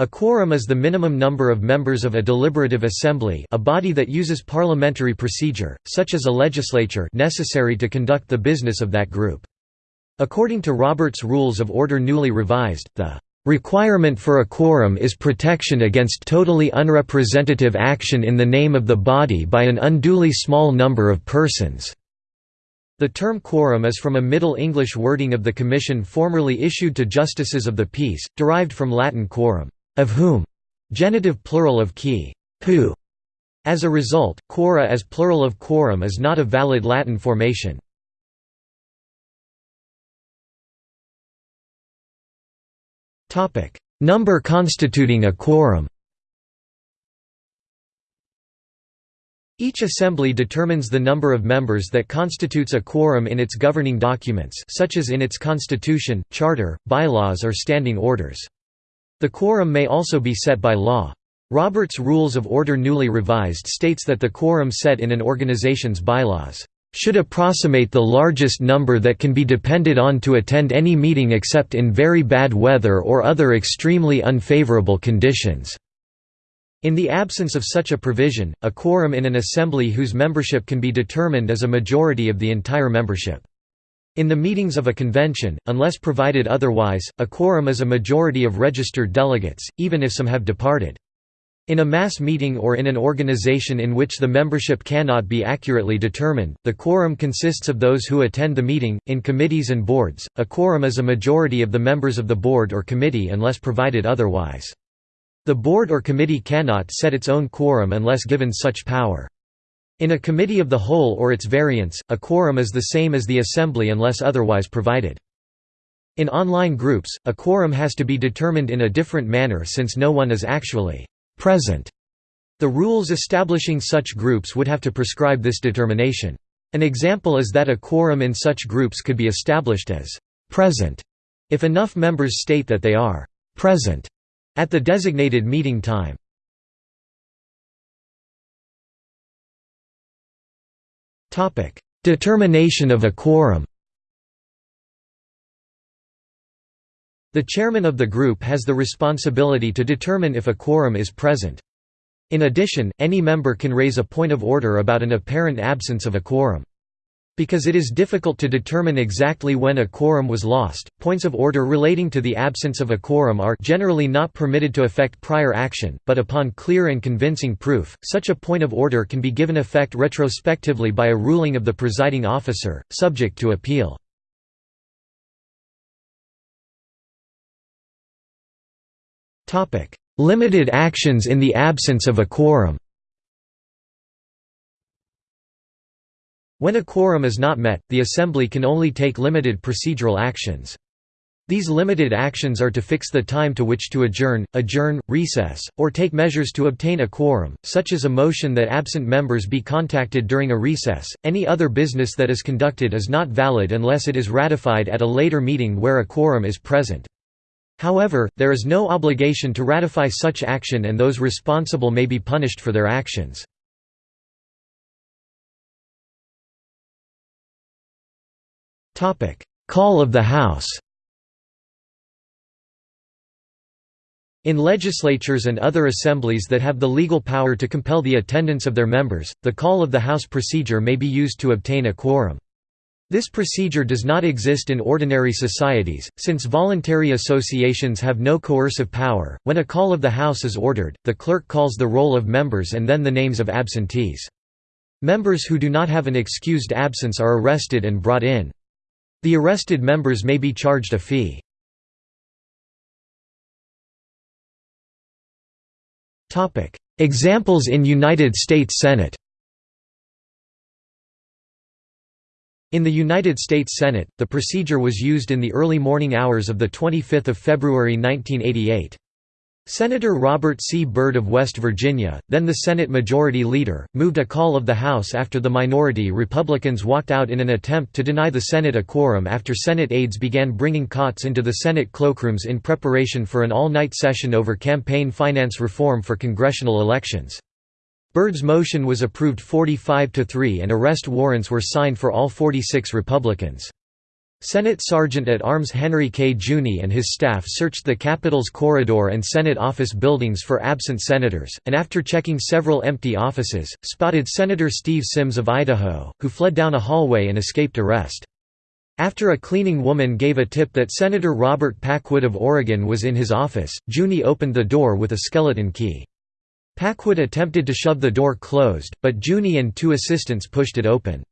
A quorum is the minimum number of members of a deliberative assembly a body that uses parliamentary procedure, such as a legislature necessary to conduct the business of that group. According to Robert's Rules of Order newly revised, the Requirement for a quorum is protection against totally unrepresentative action in the name of the body by an unduly small number of persons. The term quorum is from a Middle English wording of the commission formerly issued to justices of the peace, derived from Latin quorum, of whom, genitive plural of qui, who. As a result, quora as plural of quorum is not a valid Latin formation. Number constituting a quorum Each assembly determines the number of members that constitutes a quorum in its governing documents such as in its constitution, charter, bylaws or standing orders. The quorum may also be set by law. Robert's Rules of Order newly revised states that the quorum set in an organization's bylaws should approximate the largest number that can be depended on to attend any meeting except in very bad weather or other extremely unfavorable conditions." In the absence of such a provision, a quorum in an assembly whose membership can be determined is a majority of the entire membership. In the meetings of a convention, unless provided otherwise, a quorum is a majority of registered delegates, even if some have departed. In a mass meeting or in an organization in which the membership cannot be accurately determined, the quorum consists of those who attend the meeting. In committees and boards, a quorum is a majority of the members of the board or committee unless provided otherwise. The board or committee cannot set its own quorum unless given such power. In a committee of the whole or its variants, a quorum is the same as the assembly unless otherwise provided. In online groups, a quorum has to be determined in a different manner since no one is actually present. The rules establishing such groups would have to prescribe this determination. An example is that a quorum in such groups could be established as present if enough members state that they are present at the designated meeting time. Determination of a quorum The chairman of the group has the responsibility to determine if a quorum is present. In addition, any member can raise a point of order about an apparent absence of a quorum. Because it is difficult to determine exactly when a quorum was lost, points of order relating to the absence of a quorum are generally not permitted to affect prior action, but upon clear and convincing proof, such a point of order can be given effect retrospectively by a ruling of the presiding officer, subject to appeal. Limited actions in the absence of a quorum When a quorum is not met, the Assembly can only take limited procedural actions. These limited actions are to fix the time to which to adjourn, adjourn, recess, or take measures to obtain a quorum, such as a motion that absent members be contacted during a recess. Any other business that is conducted is not valid unless it is ratified at a later meeting where a quorum is present. However, there is no obligation to ratify such action and those responsible may be punished for their actions. Call of the House In legislatures and other assemblies that have the legal power to compel the attendance of their members, the call of the House procedure may be used to obtain a quorum. This procedure does not exist in ordinary societies, since voluntary associations have no coercive power. When a call of the House is ordered, the clerk calls the roll of members and then the names of absentees. Members who do not have an excused absence are arrested and brought in. The arrested members may be charged a fee. Examples in United States Senate In the United States Senate, the procedure was used in the early morning hours of 25 February 1988. Senator Robert C. Byrd of West Virginia, then the Senate Majority Leader, moved a call of the House after the minority Republicans walked out in an attempt to deny the Senate a quorum after Senate aides began bringing cots into the Senate cloakrooms in preparation for an all-night session over campaign finance reform for congressional elections. Byrd's motion was approved 45 to 3 and arrest warrants were signed for all 46 Republicans. Senate Sergeant-at-Arms Henry K. Giugni and his staff searched the Capitol's corridor and Senate office buildings for absent senators, and after checking several empty offices, spotted Senator Steve Symms of Idaho, who fled down a hallway and escaped arrest. After a cleaning woman gave a tip that Senator Robert Packwood of Oregon was in his office, Giugni opened the door with a skeleton key. Packwood attempted to shove the door closed, but Giugni and two assistants pushed it open.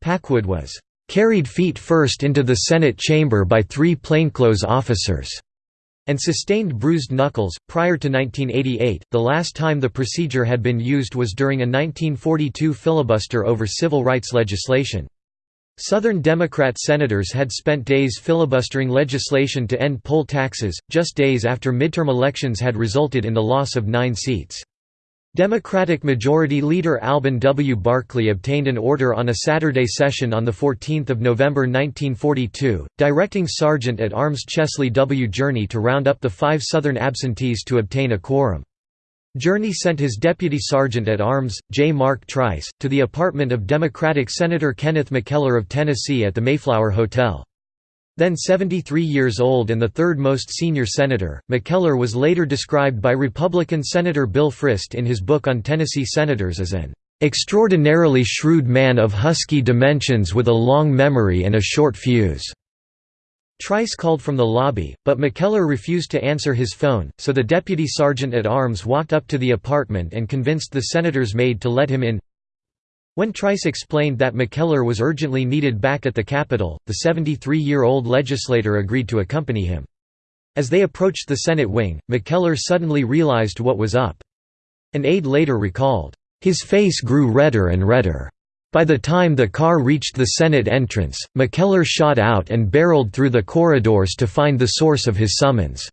Packwood was carried feet first into the Senate chamber by three plainclothes officers, and sustained bruised knuckles. Prior to 1988, the last time the procedure had been used was during a 1942 filibuster over civil rights legislation. Southern Democrat senators had spent days filibustering legislation to end poll taxes, just days after midterm elections had resulted in the loss of nine seats. Democratic Majority Leader Alben W. Barkley obtained an order on a Saturday session on 14 November 1942, directing Sergeant-at-Arms Chesley W. Jurney to round up the five Southern absentees to obtain a quorum. Jurney sent his deputy sergeant-at-arms, J. Mark Trice, to the apartment of Democratic Senator Kenneth McKellar of Tennessee at the Mayflower Hotel. Then 73 years old and the third most senior senator, McKellar was later described by Republican Senator Bill Frist in his book on Tennessee senators as an "...extraordinarily shrewd man of husky dimensions with a long memory and a short fuse." Trice called from the lobby, but McKellar refused to answer his phone, so the deputy sergeant-at-arms walked up to the apartment and convinced the senator's maid to let him in. When Trice explained that McKellar was urgently needed back at the Capitol, the 73-year-old legislator agreed to accompany him. As they approached the Senate wing, McKellar suddenly realized what was up. An aide later recalled, "...his face grew redder and redder. By the time the car reached the Senate entrance, McKellar shot out and barreled through the corridors to find the source of his summons."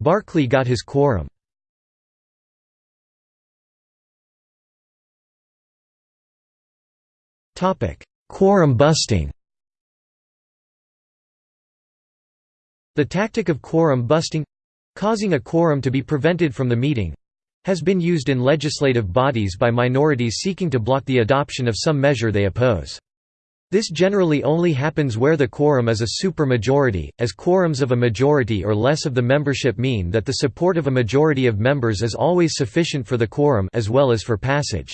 Barkley got his quorum. Quorum busting The tactic of quorum busting—causing a quorum to be prevented from the meeting—has been used in legislative bodies by minorities seeking to block the adoption of some measure they oppose. This generally only happens where the quorum is a supermajority, as quorums of a majority or less of the membership mean that the support of a majority of members is always sufficient for the quorum as well as for passage.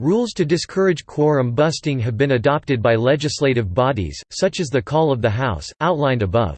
Rules to discourage quorum busting have been adopted by legislative bodies, such as the Call of the House, outlined above.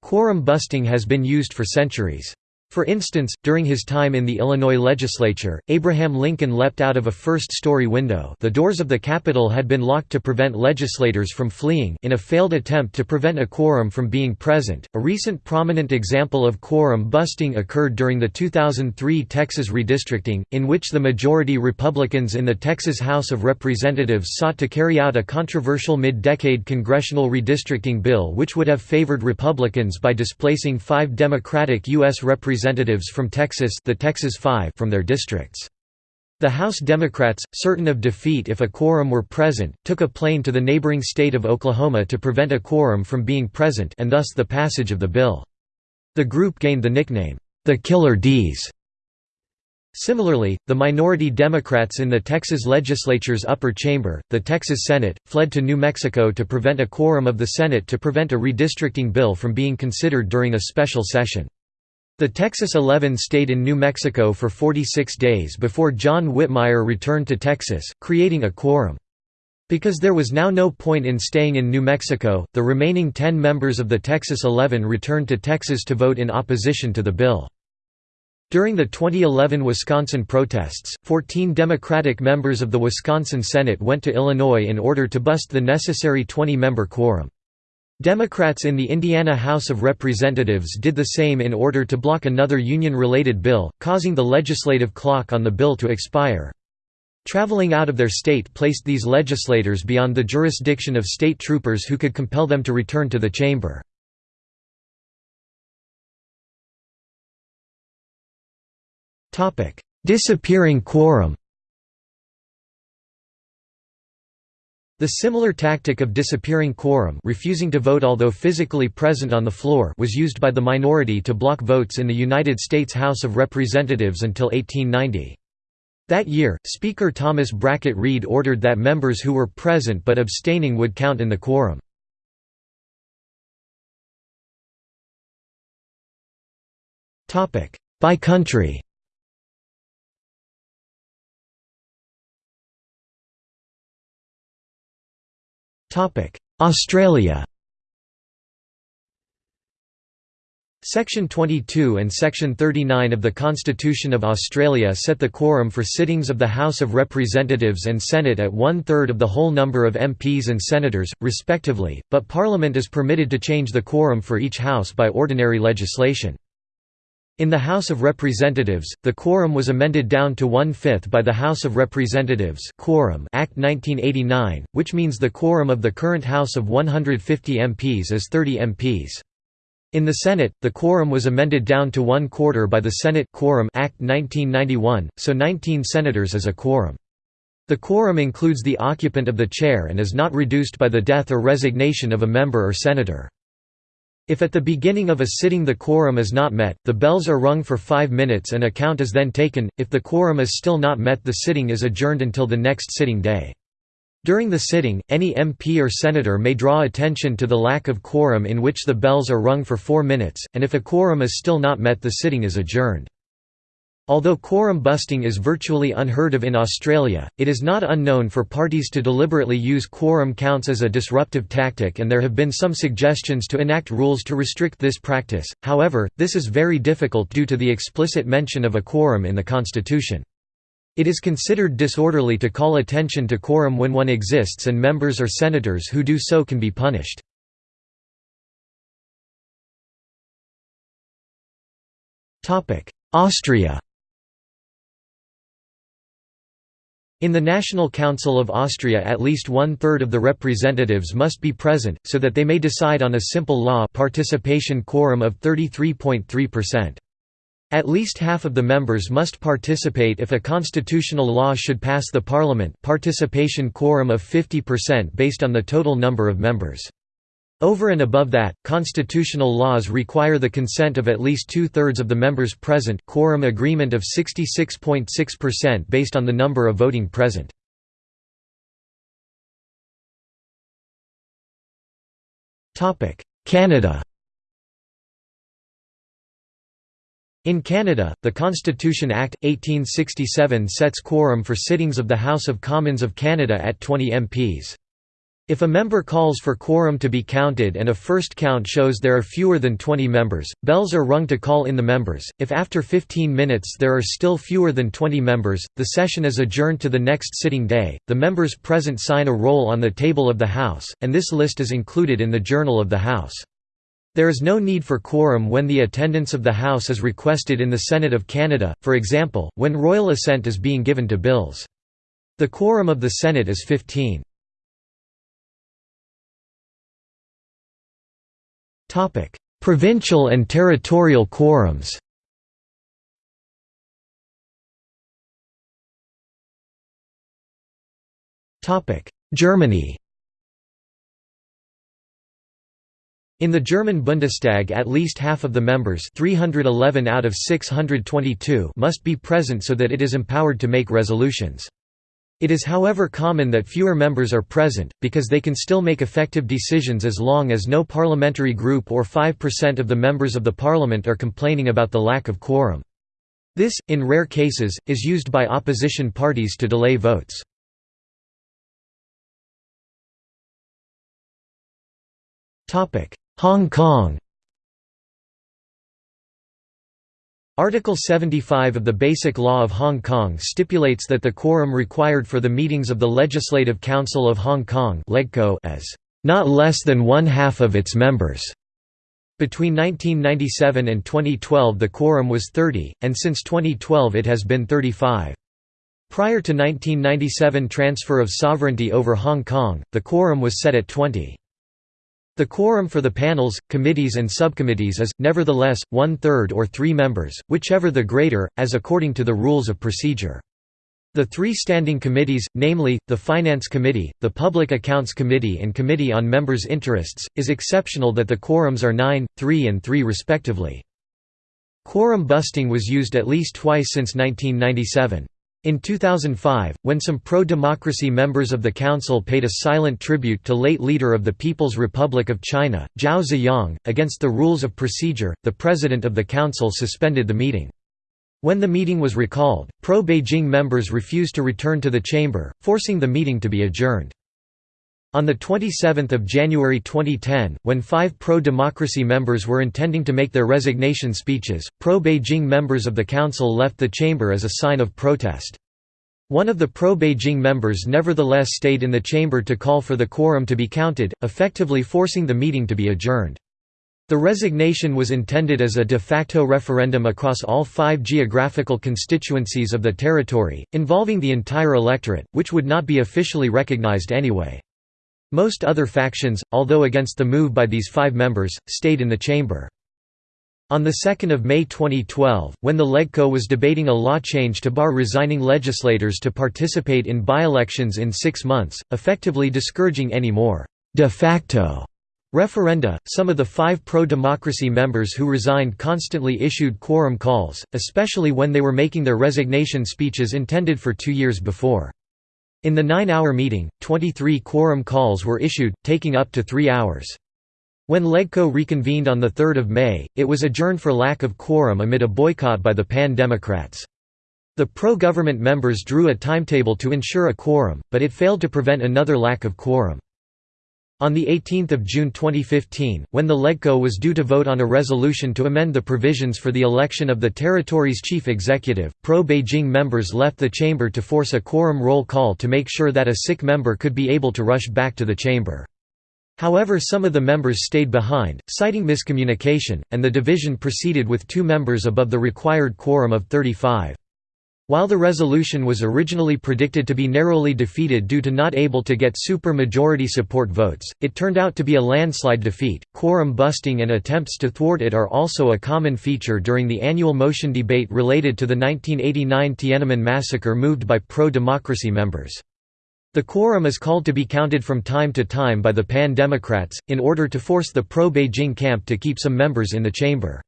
Quorum busting has been used for centuries. For instance, during his time in the Illinois legislature, Abraham Lincoln leapt out of a first-story window the doors of the Capitol had been locked to prevent legislators from fleeing in a failed attempt to prevent a quorum from being present. A recent prominent example of quorum busting occurred during the 2003 Texas redistricting, in which the majority Republicans in the Texas House of Representatives sought to carry out a controversial mid-decade congressional redistricting bill which would have favored Republicans by displacing five Democratic U.S. representatives representatives from Texas the Texas Five from their districts. The House Democrats, certain of defeat if a quorum were present, took a plane to the neighboring state of Oklahoma to prevent a quorum from being present and thus the passage of the bill. The group gained the nickname, the Killer D's. Similarly, the minority Democrats in the Texas legislature's upper chamber, the Texas Senate, fled to New Mexico to prevent a quorum of the Senate to prevent a redistricting bill from being considered during a special session. The Texas 11 stayed in New Mexico for 46 days before John Whitmire returned to Texas, creating a quorum. Because there was now no point in staying in New Mexico, the remaining 10 members of the Texas 11 returned to Texas to vote in opposition to the bill. During the 2011 Wisconsin protests, 14 Democratic members of the Wisconsin Senate went to Illinois in order to bust the necessary 20-member quorum. Democrats in the Indiana House of Representatives did the same in order to block another union-related bill, causing the legislative clock on the bill to expire. Traveling out of their state placed these legislators beyond the jurisdiction of state troopers who could compel them to return to the chamber. Disappearing quorum The similar tactic of disappearing quorum refusing to vote although physically present on the floor was used by the minority to block votes in the United States House of Representatives until 1890. That year, Speaker Thomas Brackett Reed ordered that members who were present but abstaining would count in the quorum. By country Australia Section 22 and Section 39 of the Constitution of Australia set the quorum for sittings of the House of Representatives and Senate at one-third of the whole number of MPs and senators, respectively, but Parliament is permitted to change the quorum for each House by ordinary legislation. In the House of Representatives, the quorum was amended down to one-fifth by the House of Representatives quorum Act 1989, which means the quorum of the current House of 150 MPs is 30 MPs. In the Senate, the quorum was amended down to one-quarter by the Senate quorum Act 1991, so 19 senators is a quorum. The quorum includes the occupant of the chair and is not reduced by the death or resignation of a member or senator. If at the beginning of a sitting the quorum is not met, the bells are rung for five minutes and a count is then taken, if the quorum is still not met the sitting is adjourned until the next sitting day. During the sitting, any MP or senator may draw attention to the lack of quorum in which the bells are rung for four minutes, and if a quorum is still not met the sitting is adjourned. Although quorum busting is virtually unheard of in Australia, it is not unknown for parties to deliberately use quorum counts as a disruptive tactic and there have been some suggestions to enact rules to restrict this practice, however, this is very difficult due to the explicit mention of a quorum in the Constitution. It is considered disorderly to call attention to quorum when one exists and members or senators who do so can be punished. Austria In the National Council of Austria at least one-third of the representatives must be present, so that they may decide on a simple law participation quorum of 33.3%. At least half of the members must participate if a constitutional law should pass the parliament participation quorum of 50% based on the total number of members. Over and above that, constitutional laws require the consent of at least two-thirds of the members present quorum agreement of 66.6% based on the number of voting present. Canada In Canada, the Constitution Act, 1867 sets quorum for sittings of the House of Commons of Canada at 20 MPs. If a member calls for quorum to be counted and a first count shows there are fewer than 20 members, bells are rung to call in the members. If after 15 minutes there are still fewer than 20 members, the session is adjourned to the next sitting day. The members present sign a roll on the table of the House, and this list is included in the Journal of the House. There is no need for quorum when the attendance of the House is requested in the Senate of Canada, for example, when royal assent is being given to bills. The quorum of the Senate is 15. Topic: Provincial and territorial quorums. Topic: Germany. In the German Bundestag at least half of the members 311 out of 622 must be present so that it is empowered to make resolutions. It is however common that fewer members are present, because they can still make effective decisions as long as no parliamentary group or 5% of the members of the parliament are complaining about the lack of quorum. This, in rare cases, is used by opposition parties to delay votes. Hong Kong Article 75 of the Basic Law of Hong Kong stipulates that the quorum required for the meetings of the Legislative Council of Hong Kong is not less than one-half of its members. Between 1997 and 2012 the quorum was 30, and since 2012 it has been 35. Prior to 1997 transfer of sovereignty over Hong Kong, the quorum was set at 20. The quorum for the panels, committees and subcommittees is, nevertheless, one-third or three members, whichever the greater, as according to the rules of procedure. The three standing committees, namely, the Finance Committee, the Public Accounts Committee and Committee on Members' Interests, is exceptional that the quorums are 9, 3 and 3 respectively. Quorum busting was used at least twice since 1997. In 2005, when some pro-democracy members of the council paid a silent tribute to late leader of the People's Republic of China, Zhao Ziyang, against the rules of procedure, the president of the council suspended the meeting. When the meeting was recalled, pro-Beijing members refused to return to the chamber, forcing the meeting to be adjourned. On 27 January 2010, when five pro-democracy members were intending to make their resignation speeches, pro-Beijing members of the council left the chamber as a sign of protest. One of the pro-Beijing members nevertheless stayed in the chamber to call for the quorum to be counted, effectively forcing the meeting to be adjourned. The resignation was intended as a de facto referendum across all five geographical constituencies of the territory, involving the entire electorate, which would not be officially recognized anyway. Most other factions, although against the move by these five members, stayed in the chamber. On 2 May 2012, when the LegCo was debating a law change to bar resigning legislators to participate in by-elections in six months, effectively discouraging any more «de facto» referenda, some of the five pro-democracy members who resigned constantly issued quorum calls, especially when they were making their resignation speeches intended for two years before. In the nine-hour meeting, 23 quorum calls were issued, taking up to three hours. When LegCo reconvened on 3 May, it was adjourned for lack of quorum amid a boycott by the Pan-Democrats. The pro-government members drew a timetable to ensure a quorum, but it failed to prevent another lack of quorum. On 18 June 2015, when the LegCo was due to vote on a resolution to amend the provisions for the election of the territory's chief executive, pro-Beijing members left the chamber to force a quorum roll call to make sure that a sick member could be able to rush back to the chamber. However some of the members stayed behind, citing miscommunication, and the division proceeded with two members above the required quorum of 35. While the resolution was originally predicted to be narrowly defeated due to not able to get super-majority support votes, it turned out to be a landslide defeat. Quorum busting and attempts to thwart it are also a common feature during the annual motion debate related to the 1989 Tiananmen massacre moved by pro-democracy members. The quorum is called to be counted from time to time by the Pan-Democrats, in order to force the pro-Beijing camp to keep some members in the chamber.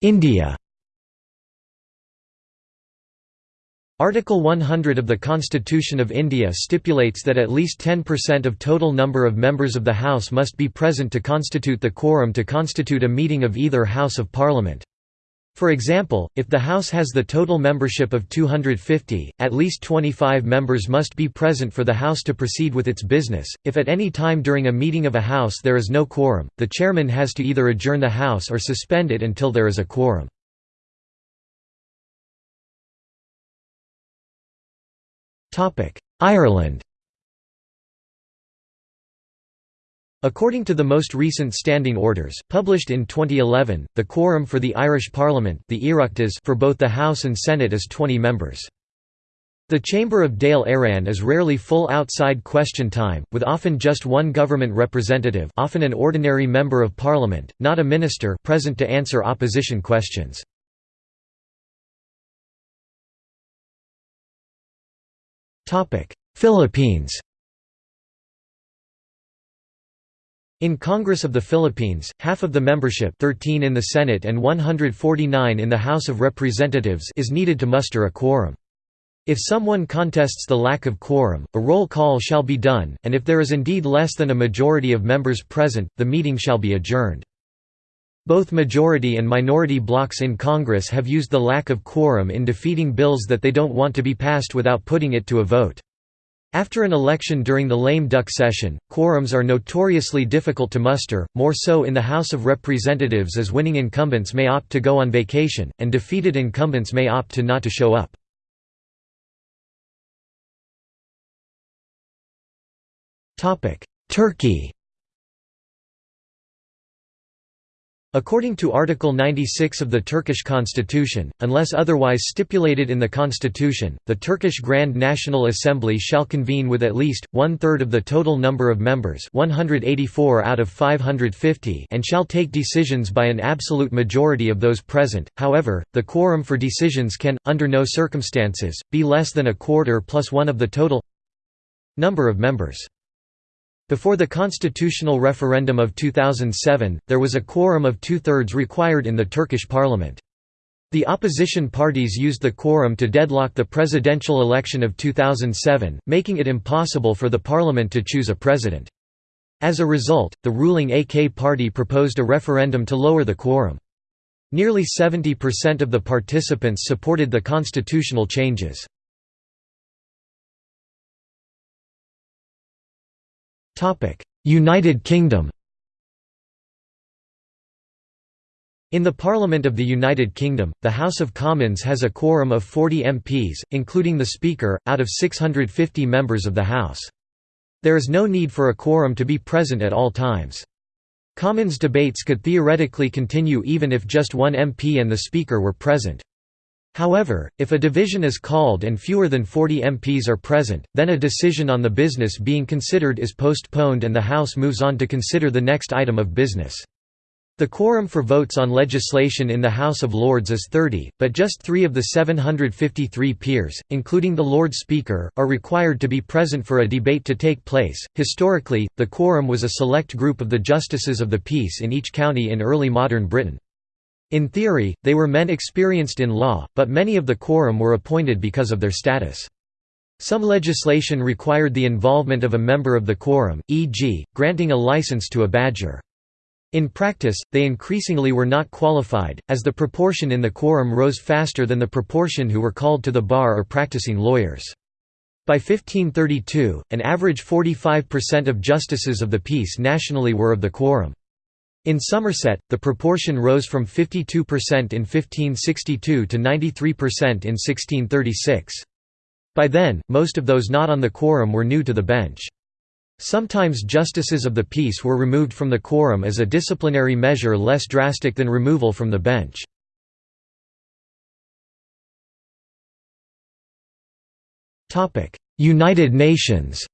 India Article 100 of the Constitution of India stipulates that at least 10% of total number of members of the House must be present to constitute the quorum to constitute a meeting of either House of Parliament. For example, if the House has the total membership of 250, at least 25 members must be present for the House to proceed with its business. If at any time during a meeting of a House there is no quorum, the chairman has to either adjourn the House or suspend it until there is a quorum. Ireland According to the most recent standing orders, published in 2011, the quorum for the Irish Parliament the for both the House and Senate is 20 members. The Chamber of Dáil Éireann is rarely full outside question time, with often just one government representative often an ordinary member of parliament, not a minister present to answer opposition questions. Philippines In Congress of the Philippines, half of the membership 13 in the Senate and 149 in the House of Representatives is needed to muster a quorum. If someone contests the lack of quorum, a roll call shall be done, and if there is indeed less than a majority of members present, the meeting shall be adjourned. Both majority and minority blocs in Congress have used the lack of quorum in defeating bills that they don't want to be passed without putting it to a vote. After an election during the lame duck session, quorums are notoriously difficult to muster, more so in the House of Representatives as winning incumbents may opt to go on vacation, and defeated incumbents may opt to not to show up. Turkey According to Article 96 of the Turkish constitution, unless otherwise stipulated in the constitution, the Turkish Grand National Assembly shall convene with at least, one-third of the total number of members 184 out of 550 and shall take decisions by an absolute majority of those present, however, the quorum for decisions can, under no circumstances, be less than a quarter plus one of the total number of members. Before the constitutional referendum of 2007, there was a quorum of two-thirds required in the Turkish parliament. The opposition parties used the quorum to deadlock the presidential election of 2007, making it impossible for the parliament to choose a president. As a result, the ruling AK party proposed a referendum to lower the quorum. Nearly 70% of the participants supported the constitutional changes. United Kingdom In the Parliament of the United Kingdom, the House of Commons has a quorum of 40 MPs, including the Speaker, out of 650 members of the House. There is no need for a quorum to be present at all times. Commons debates could theoretically continue even if just one MP and the Speaker were present. However, if a division is called and fewer than 40 MPs are present, then a decision on the business being considered is postponed and the House moves on to consider the next item of business. The quorum for votes on legislation in the House of Lords is 30, but just three of the 753 peers, including the Lord Speaker, are required to be present for a debate to take place. Historically, the quorum was a select group of the justices of the peace in each county in early modern Britain. In theory, they were men experienced in law, but many of the quorum were appointed because of their status. Some legislation required the involvement of a member of the quorum, e.g., granting a license to a badger. In practice, they increasingly were not qualified, as the proportion in the quorum rose faster than the proportion who were called to the bar or practicing lawyers. By 1532, an average 45% of justices of the peace nationally were of the quorum. In Somerset, the proportion rose from 52% in 1562 to 93% in 1636. By then, most of those not on the quorum were new to the bench. Sometimes justices of the peace were removed from the quorum as a disciplinary measure less drastic than removal from the bench. United Nations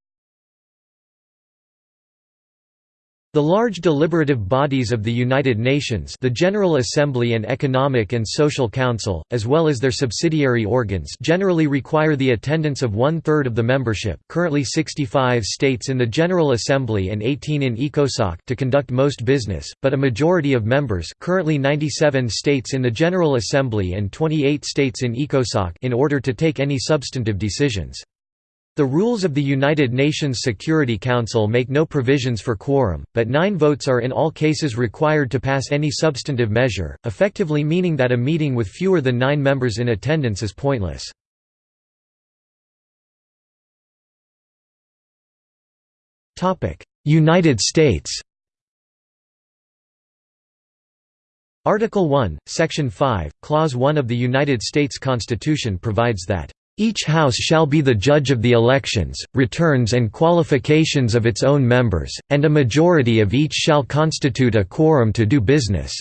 The large deliberative bodies of the United Nations the General Assembly and Economic and Social Council, as well as their subsidiary organs generally require the attendance of one-third of the membership currently 65 states in the General Assembly and 18 in ECOSOC to conduct most business, but a majority of members currently 97 states in the General Assembly and 28 states in ECOSOC in order to take any substantive decisions. The rules of the United Nations Security Council make no provisions for quorum, but nine votes are in all cases required to pass any substantive measure, effectively meaning that a meeting with fewer than nine members in attendance is pointless. United States Article 1, Section 5, Clause 1 of the United States Constitution provides that each House shall be the judge of the elections, returns and qualifications of its own members, and a majority of each shall constitute a quorum to do business.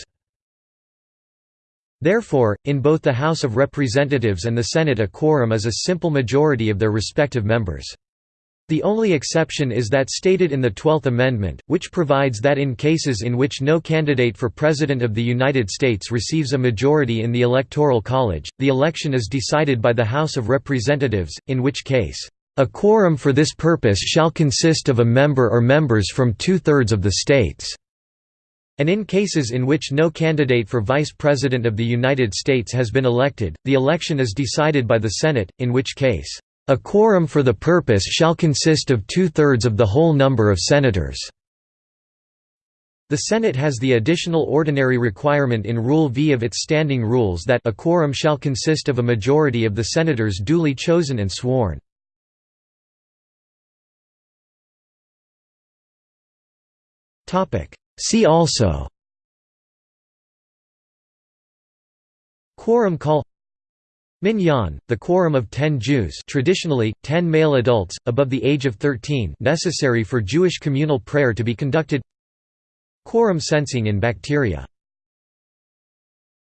Therefore, in both the House of Representatives and the Senate a quorum is a simple majority of their respective members. The only exception is that stated in the Twelfth Amendment, which provides that in cases in which no candidate for President of the United States receives a majority in the Electoral College, the election is decided by the House of Representatives, in which case, "...a quorum for this purpose shall consist of a member or members from two-thirds of the states." And in cases in which no candidate for Vice President of the United States has been elected, the election is decided by the Senate, in which case, a quorum for the purpose shall consist of two-thirds of the whole number of senators." The Senate has the additional ordinary requirement in Rule V of its standing rules that a quorum shall consist of a majority of the senators duly chosen and sworn. See also Quorum call Minyan, the quorum of ten Jews traditionally, ten male adults, above the age of 13 necessary for Jewish communal prayer to be conducted. Quorum sensing in bacteria